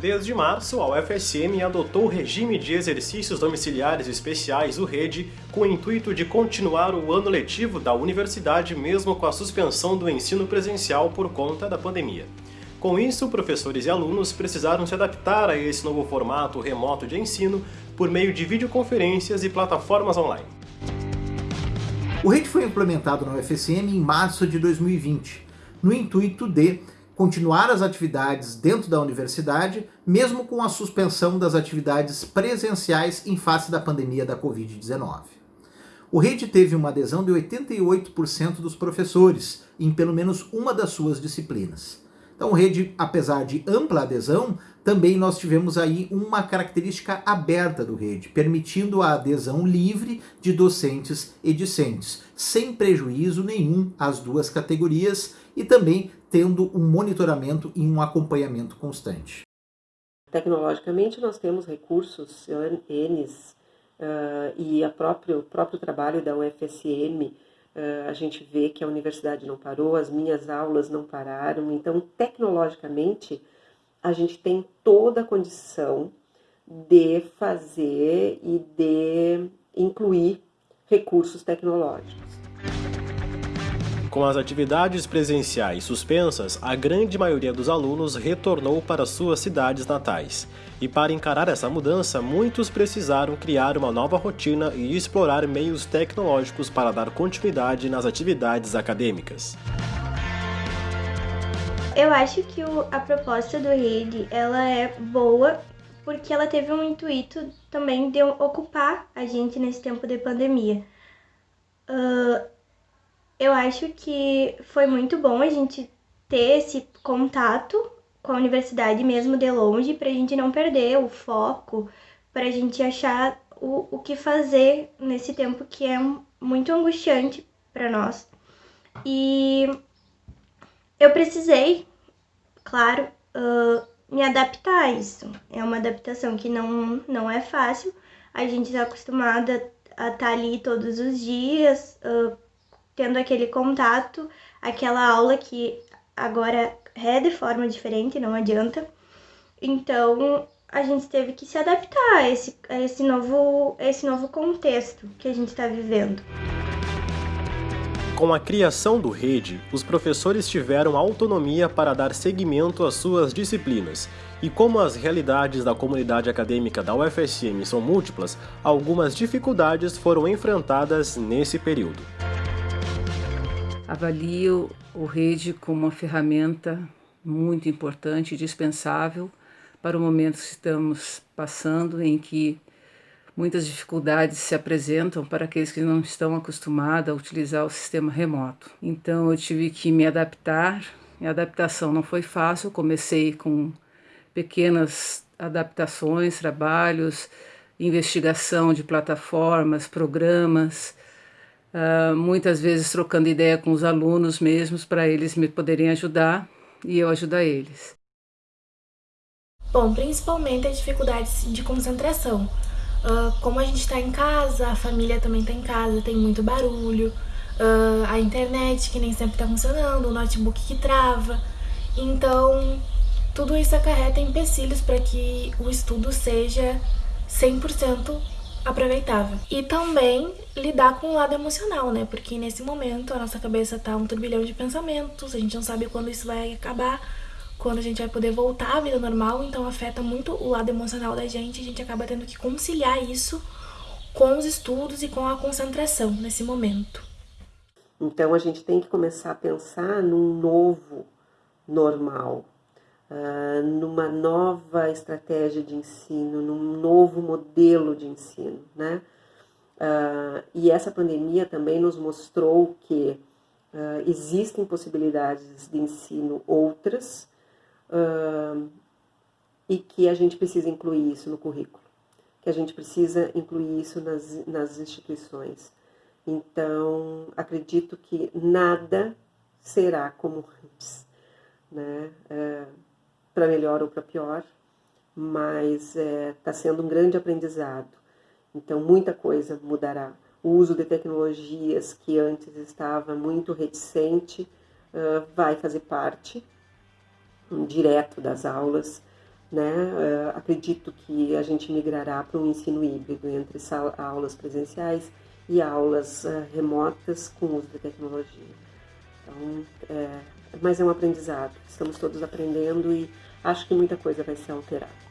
Desde março, a UFSM adotou o regime de exercícios domiciliares especiais, o REDE, com o intuito de continuar o ano letivo da universidade mesmo com a suspensão do ensino presencial por conta da pandemia. Com isso, professores e alunos precisaram se adaptar a esse novo formato remoto de ensino por meio de videoconferências e plataformas online. O REDE foi implementado na UFSM em março de 2020, no intuito de continuar as atividades dentro da universidade, mesmo com a suspensão das atividades presenciais em face da pandemia da Covid-19. O REDE teve uma adesão de 88% dos professores em pelo menos uma das suas disciplinas. Então, rede, apesar de ampla adesão, também nós tivemos aí uma característica aberta do rede, permitindo a adesão livre de docentes e discentes, sem prejuízo nenhum às duas categorias e também tendo um monitoramento e um acompanhamento constante. Tecnologicamente, nós temos recursos Ns uh, e o próprio, próprio trabalho da UFSM, a gente vê que a universidade não parou, as minhas aulas não pararam, então, tecnologicamente, a gente tem toda a condição de fazer e de incluir recursos tecnológicos. Com as atividades presenciais suspensas, a grande maioria dos alunos retornou para suas cidades natais. E para encarar essa mudança, muitos precisaram criar uma nova rotina e explorar meios tecnológicos para dar continuidade nas atividades acadêmicas. Eu acho que o, a proposta do Rede ela é boa porque ela teve um intuito também de ocupar a gente nesse tempo de pandemia. Uh, eu acho que foi muito bom a gente ter esse contato com a universidade mesmo de longe, para a gente não perder o foco, para a gente achar o, o que fazer nesse tempo que é muito angustiante para nós. E eu precisei, claro, uh, me adaptar a isso. É uma adaptação que não, não é fácil. A gente está acostumada a estar tá ali todos os dias, uh, tendo aquele contato, aquela aula que agora é de forma diferente, não adianta. Então, a gente teve que se adaptar a esse, a esse, novo, a esse novo contexto que a gente está vivendo. Com a criação do Rede, os professores tiveram autonomia para dar seguimento às suas disciplinas. E como as realidades da comunidade acadêmica da UFSM são múltiplas, algumas dificuldades foram enfrentadas nesse período avalio o REDE como uma ferramenta muito importante dispensável para o momento que estamos passando, em que muitas dificuldades se apresentam para aqueles que não estão acostumados a utilizar o sistema remoto. Então eu tive que me adaptar, a adaptação não foi fácil, comecei com pequenas adaptações, trabalhos, investigação de plataformas, programas, uh, muitas vezes trocando ideia com os alunos mesmos para eles me poderem ajudar e eu ajudar eles. Bom, principalmente as dificuldades de concentração. Uh, como a gente está em casa, a família também está em casa, tem muito barulho, uh, a internet que nem sempre está funcionando, o notebook que trava. Então, tudo isso acarreta empecilhos para que o estudo seja 100% aproveitável. E também lidar com o lado emocional, né? Porque nesse momento a nossa cabeça tá um turbilhão de pensamentos, a gente não sabe quando isso vai acabar, quando a gente vai poder voltar à vida normal, então afeta muito o lado emocional da gente, a gente acaba tendo que conciliar isso com os estudos e com a concentração nesse momento. Então a gente tem que começar a pensar num novo normal, uh, numa nova estratégia de ensino, num novo modelo de ensino, né? Uh, e essa pandemia também nos mostrou que uh, existem possibilidades de ensino outras e que a gente precisa incluir isso no currículo, que a gente precisa incluir isso nas, nas instituições. Então, acredito que nada será como antes, né? Para melhor ou para pior, mas está é, tá sendo um grande aprendizado. Então, muita coisa mudará. O uso de tecnologias que antes estava muito reticente uh, vai fazer parte um, direto das aulas. Né? Uh, acredito que a gente migrará para um ensino híbrido entre aulas presenciais e aulas uh, remotas com uso da tecnologia. Então, é, mas é um aprendizado. Estamos todos aprendendo e acho que muita coisa vai ser alterada.